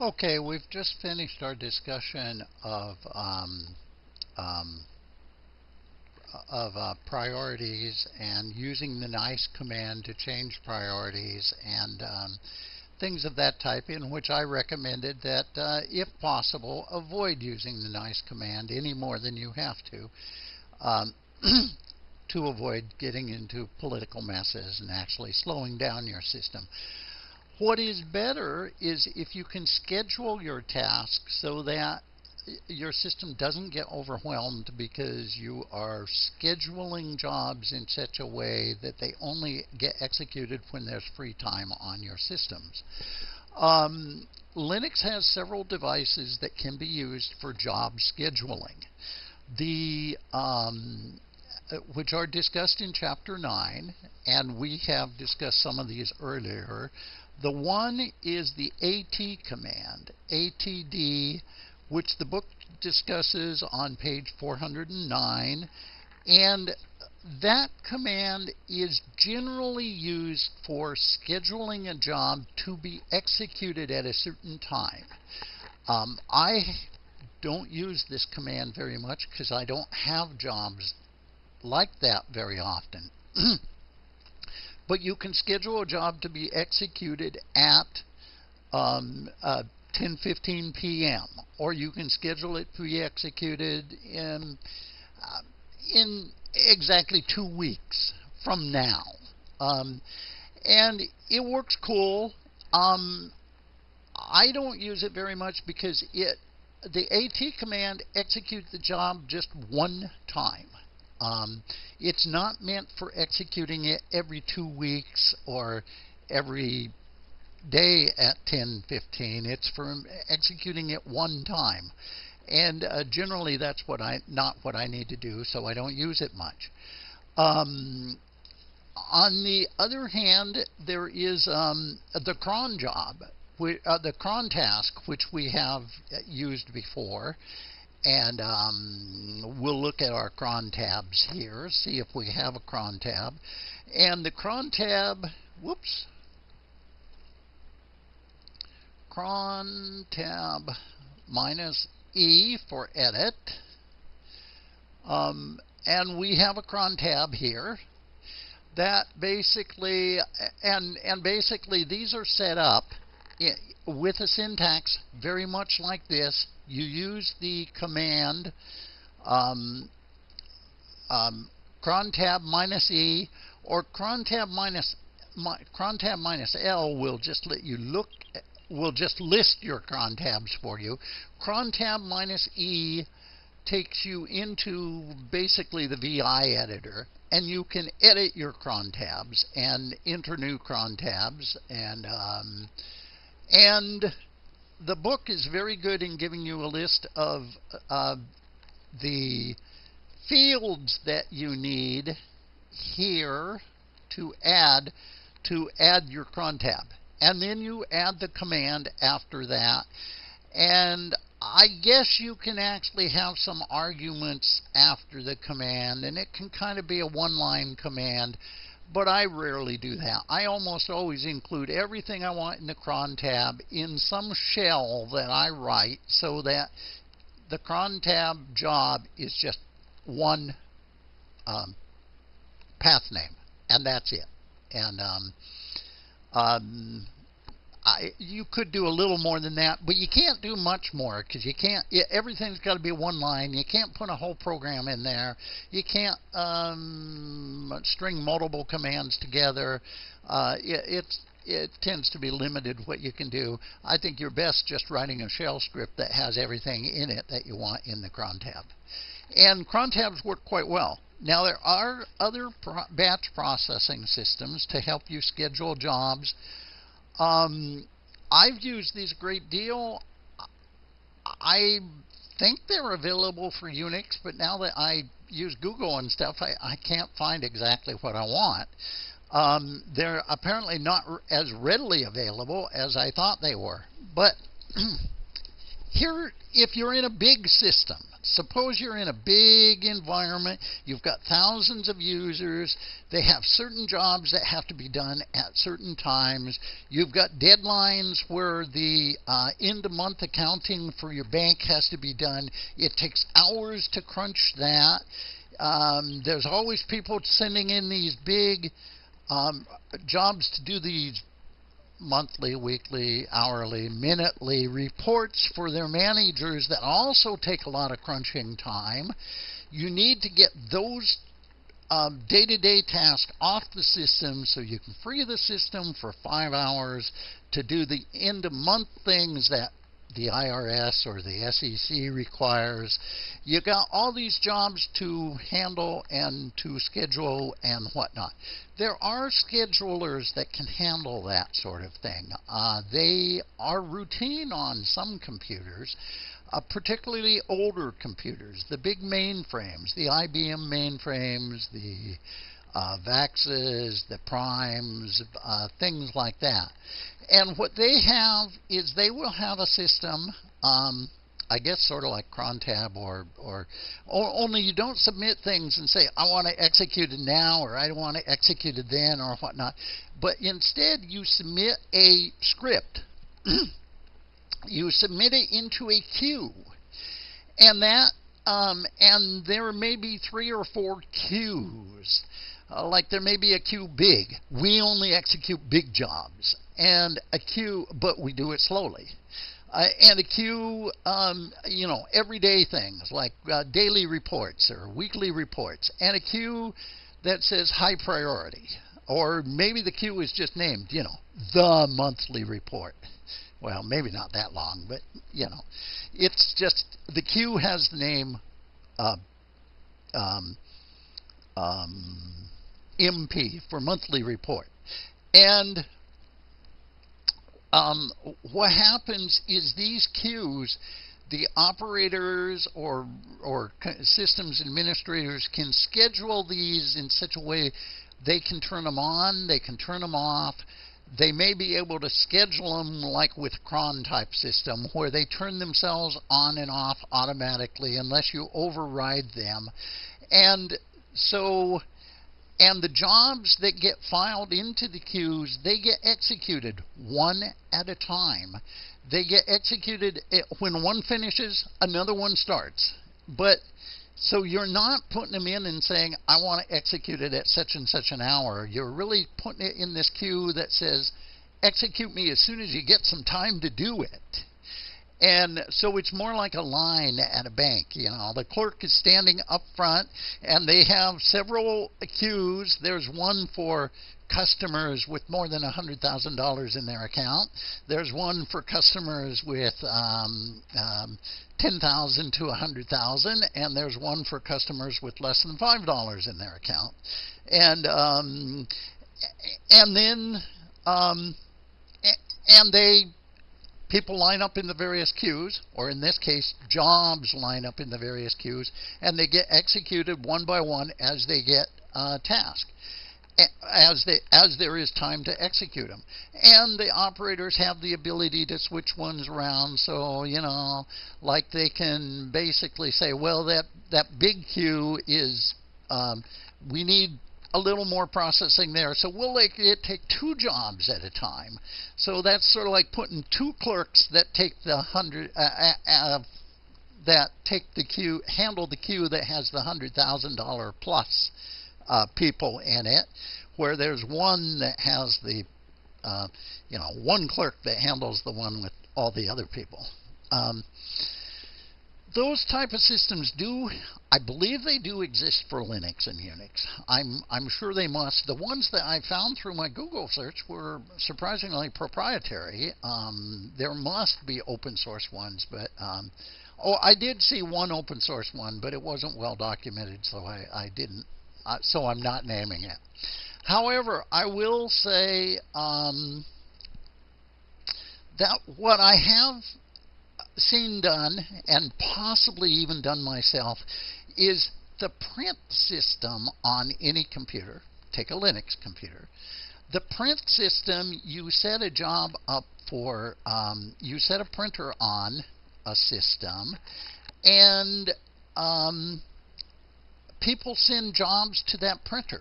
Okay, we've just finished our discussion of um, um, of uh, priorities and using the nice command to change priorities and um, things of that type in which I recommended that uh, if possible avoid using the nice command any more than you have to um, to avoid getting into political messes and actually slowing down your system. What is better is if you can schedule your tasks so that your system doesn't get overwhelmed because you are scheduling jobs in such a way that they only get executed when there's free time on your systems. Um, Linux has several devices that can be used for job scheduling. The um, which are discussed in chapter 9 and we have discussed some of these earlier. The one is the AT command, ATD which the book discusses on page 409. And that command is generally used for scheduling a job to be executed at a certain time. Um, I don't use this command very much because I don't have jobs like that very often. but you can schedule a job to be executed at um, uh, 10:15 p.m. or you can schedule it to be executed in uh, in exactly two weeks from now. Um, and it works cool. Um, I don't use it very much because it the AT command executes the job just one time. Um, it's not meant for executing it every two weeks or every day at 10:15. It's for executing it one time, and uh, generally that's what I not what I need to do, so I don't use it much. Um, on the other hand, there is um, the cron job, uh, the cron task, which we have used before. And um, we'll look at our cron tabs here, see if we have a cron tab. And the cron tab, whoops, cron tab minus E for edit. Um, and we have a cron tab here that basically, and, and basically these are set up with a syntax very much like this. You use the command um, um, cron tab minus E or crontab minus cron tab minus L will just let you look will just list your cron tabs for you. Crontab minus E takes you into basically the VI editor and you can edit your cron tabs and enter new cron tabs and um, and the book is very good in giving you a list of uh, the fields that you need here to add to add your cron tab. And then you add the command after that. And I guess you can actually have some arguments after the command, and it can kind of be a one-line command, but I rarely do that. I almost always include everything I want in the cron tab in some shell that I write so that the cron tab job is just one um, path name, and that's it. And um, um, I, you could do a little more than that, but you can't do much more because you can't. Everything's got to be one line. You can't put a whole program in there. You can't um, string multiple commands together. Uh, it, it tends to be limited what you can do. I think you're best just writing a shell script that has everything in it that you want in the cron tab. And cron tabs work quite well. Now there are other pro batch processing systems to help you schedule jobs. Um, I've used these a great deal. I think they're available for Unix, but now that I use Google and stuff, I, I can't find exactly what I want. Um, they're apparently not as readily available as I thought they were. But here, if you're in a big system, Suppose you're in a big environment, you've got thousands of users, they have certain jobs that have to be done at certain times, you've got deadlines where the uh, end of month accounting for your bank has to be done, it takes hours to crunch that. Um, there's always people sending in these big um, jobs to do these monthly, weekly, hourly, minutely reports for their managers that also take a lot of crunching time. You need to get those day to day tasks off the system so you can free the system for five hours to do the end of month things that the IRS or the SEC requires. You got all these jobs to handle and to schedule and whatnot. There are schedulers that can handle that sort of thing. Uh, they are routine on some computers. Uh, particularly older computers, the big mainframes, the IBM mainframes, the uh, VAXes, the primes, uh, things like that. And what they have is they will have a system, um, I guess sort of like Crontab or, or, or only you don't submit things and say, I want to execute it now or I don't want to execute it then or whatnot. But instead you submit a script. you submit it into a queue. And that um, and there may be three or four queues uh, like there may be a queue big. We only execute big jobs. And a queue, but we do it slowly. Uh, and a queue, um, you know, everyday things like uh, daily reports or weekly reports. And a queue that says high priority. Or maybe the queue is just named, you know, the monthly report. Well, maybe not that long, but, you know, it's just the queue has the name uh, um, um, MP for monthly report. And um, what happens is these queues, the operators or or systems administrators can schedule these in such a way they can turn them on, they can turn them off. They may be able to schedule them like with cron type system where they turn themselves on and off automatically unless you override them. And so and the jobs that get filed into the queues, they get executed one at a time. They get executed eh, when one finishes, another one starts. But so you're not putting them in and saying, I want to execute it at such and such an hour. You're really putting it in this queue that says, execute me as soon as you get some time to do it. And so it's more like a line at a bank. You know, the clerk is standing up front, and they have several queues. There's one for customers with more than $100,000 in their account. There's one for customers with um, um, 10,000 to 100,000, and there's one for customers with less than five dollars in their account. And um, and then um, and they people line up in the various queues, or in this case, jobs line up in the various queues, and they get executed one by one as they get uh, tasked. As, they, as there is time to execute them. And the operators have the ability to switch ones around. So, you know, like they can basically say, well, that, that big queue is, um, we need a little more processing there. So we'll make it take two jobs at a time. So that's sort of like putting two clerks that take the hundred uh, uh, uh, that take the queue, handle the queue that has the hundred thousand dollar plus uh, people in it, where there's one that has the uh, you know one clerk that handles the one with all the other people. Um, those type of systems do, I believe they do exist for Linux and Unix. I'm, I'm sure they must. The ones that I found through my Google search were surprisingly proprietary. Um, there must be open source ones, but um, oh, I did see one open source one, but it wasn't well documented, so I, I didn't. Uh, so I'm not naming it. However, I will say um, that what I have seen done, and possibly even done myself, is the print system on any computer. Take a Linux computer. The print system, you set a job up for, um, you set a printer on a system, and um, people send jobs to that printer.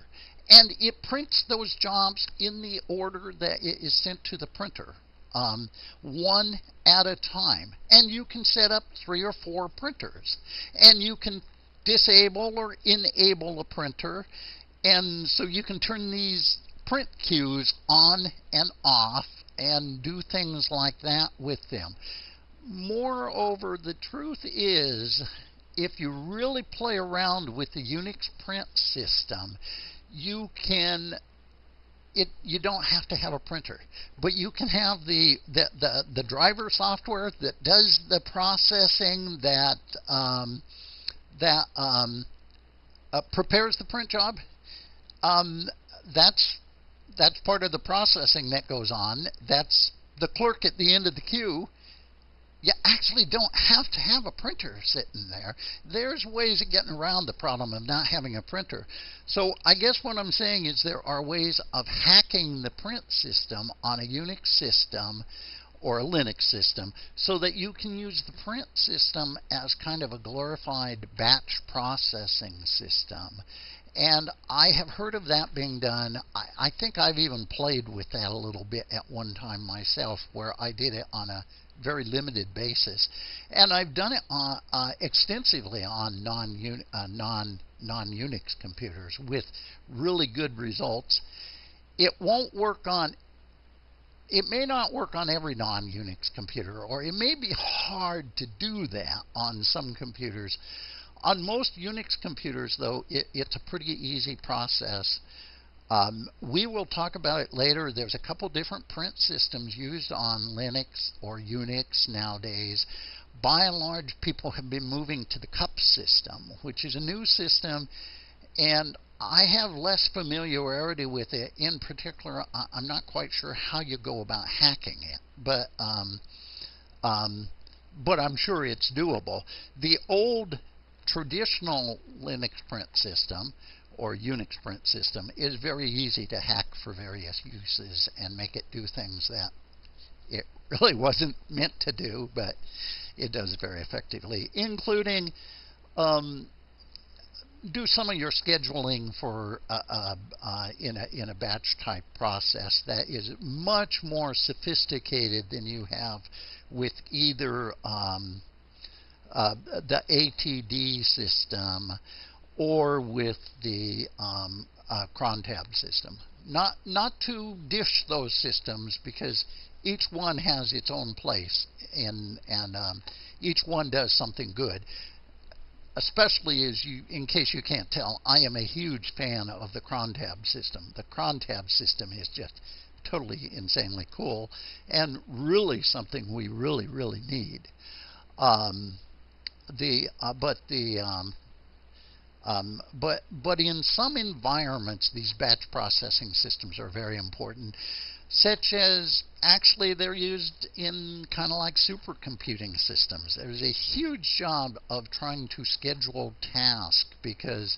And it prints those jobs in the order that it is sent to the printer, um, one at a time. And you can set up three or four printers. And you can disable or enable a printer. And so you can turn these print queues on and off and do things like that with them. Moreover, the truth is, if you really play around with the Unix print system, you can it you don't have to have a printer but you can have the the the, the driver software that does the processing that um, that um, uh, prepares the print job. Um, that's that's part of the processing that goes on. That's the clerk at the end of the queue you actually don't have to have a printer sitting there. There's ways of getting around the problem of not having a printer. So I guess what I'm saying is there are ways of hacking the print system on a Unix system or a Linux system so that you can use the print system as kind of a glorified batch processing system. And I have heard of that being done. I, I, think I've even played with that a little bit at one time myself, where I did it on a very limited basis. And I've done it on, uh, extensively on non uh, non non Unix computers with really good results. It won't work on it may not work on every non-Unix computer, or it may be hard to do that on some computers. On most Unix computers, though, it, it's a pretty easy process. Um, we will talk about it later. There's a couple different print systems used on Linux or Unix nowadays. By and large, people have been moving to the CUPS system, which is a new system, and I have less familiarity with it. In particular, I'm not quite sure how you go about hacking it, but um, um, but I'm sure it's doable. The old traditional Linux print system or Unix print system is very easy to hack for various uses and make it do things that it really wasn't meant to do, but it does very effectively, including um, do some of your scheduling for uh, uh, in a in a batch type process that is much more sophisticated than you have with either um, uh, the ATD system or with the um, uh, crontab system. Not, not to dish those systems because each one has its own place and, and um, each one does something good. Especially as you, in case you can't tell, I am a huge fan of the crontab system. The crontab system is just totally insanely cool and really something we really, really need. Um, the uh, but the um, um, but but in some environments, these batch processing systems are very important, such as actually they're used in kind of like supercomputing systems. There's a huge job of trying to schedule tasks because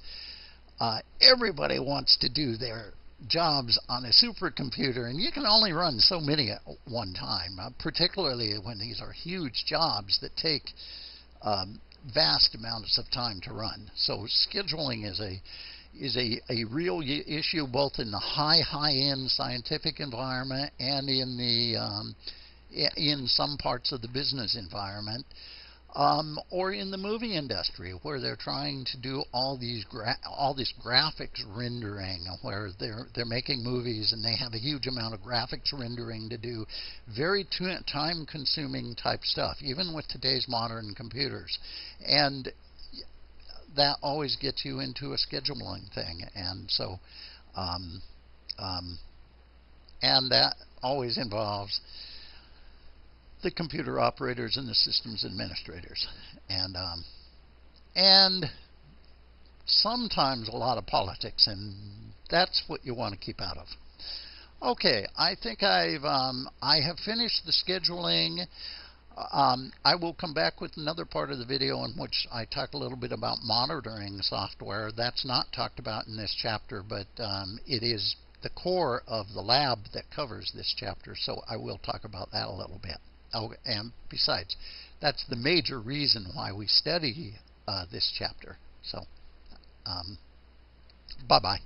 uh, everybody wants to do their jobs on a supercomputer, and you can only run so many at one time, uh, particularly when these are huge jobs that take um, vast amounts of time to run. So scheduling is a is a, a real issue both in the high high end scientific environment and in the um, in some parts of the business environment um, or in the movie industry where they're trying to do all these all this graphics rendering where they're they're making movies and they have a huge amount of graphics rendering to do very time consuming type stuff even with today's modern computers. And that always gets you into a scheduling thing. And so um, um, and that always involves the computer operators and the systems administrators. And, um, and sometimes a lot of politics, and that's what you want to keep out of. Okay, I think I've um, I have finished the scheduling. Um, I will come back with another part of the video in which I talk a little bit about monitoring software. That's not talked about in this chapter, but um, it is the core of the lab that covers this chapter, so I will talk about that a little bit. Oh, and besides, that's the major reason why we study uh, this chapter. So, um, bye bye.